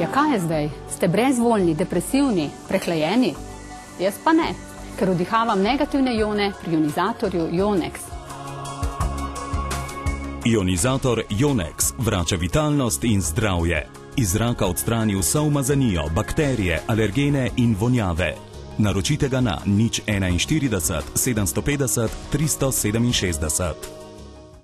Ja, kaj je zdaj? Ste brezvoljni, depresivni, prehlajeni? Jaz pa ne, ker vdihavam negativne ione pri ionizatorju Ionex. Ionizator Ionex vrača vitalnost in zdravje. Iz zraka odstrani vso umazanijo, bakterije, alergene in vonjave. Naročite ga na nič 41 750 367.